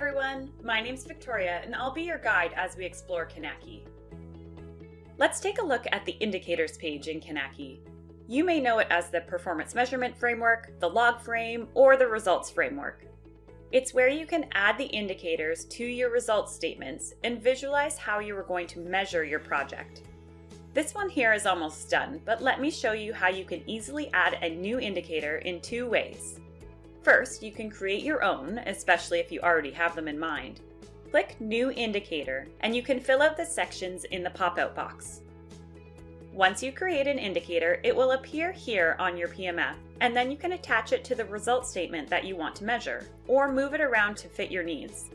everyone, my name's Victoria and I'll be your guide as we explore Kinaki. Let's take a look at the Indicators page in Kinaki. You may know it as the Performance Measurement Framework, the Log Frame, or the Results Framework. It's where you can add the indicators to your results statements and visualize how you are going to measure your project. This one here is almost done, but let me show you how you can easily add a new indicator in two ways. First, you can create your own, especially if you already have them in mind. Click New Indicator, and you can fill out the sections in the pop-out box. Once you create an indicator, it will appear here on your PMF, and then you can attach it to the result statement that you want to measure, or move it around to fit your needs.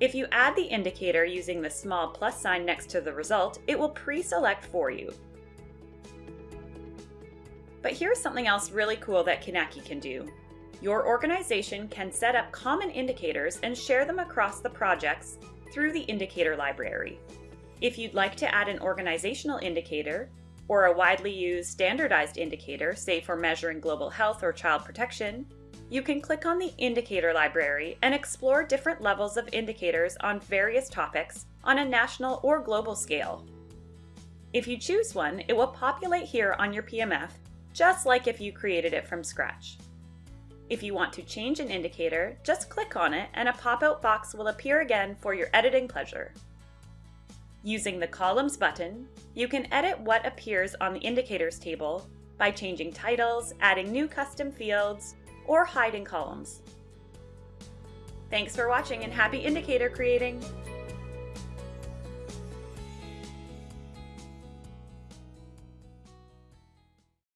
If you add the indicator using the small plus sign next to the result, it will pre-select for you. But here's something else really cool that Kinaki can do. Your organization can set up common indicators and share them across the projects through the indicator library. If you'd like to add an organizational indicator, or a widely used standardized indicator, say for measuring global health or child protection, you can click on the Indicator Library and explore different levels of indicators on various topics on a national or global scale. If you choose one, it will populate here on your PMF, just like if you created it from scratch. If you want to change an indicator, just click on it and a pop-out box will appear again for your editing pleasure. Using the Columns button, you can edit what appears on the Indicators table by changing titles, adding new custom fields, or hiding columns. Thanks for watching and happy indicator creating!